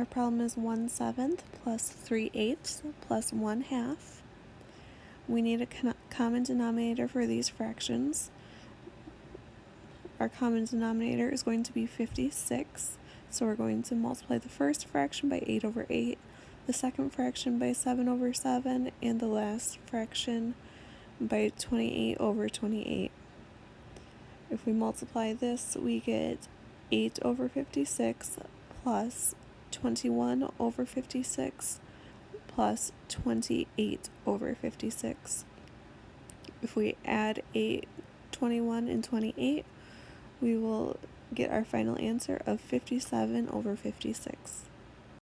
Our problem is 1 seventh plus 3 eighths plus 1 half. We need a common denominator for these fractions. Our common denominator is going to be 56, so we're going to multiply the first fraction by 8 over 8, the second fraction by 7 over 7, and the last fraction by 28 over 28. If we multiply this, we get 8 over 56 plus 21 over 56 plus 28 over 56. If we add 8, 21, and 28, we will get our final answer of 57 over 56.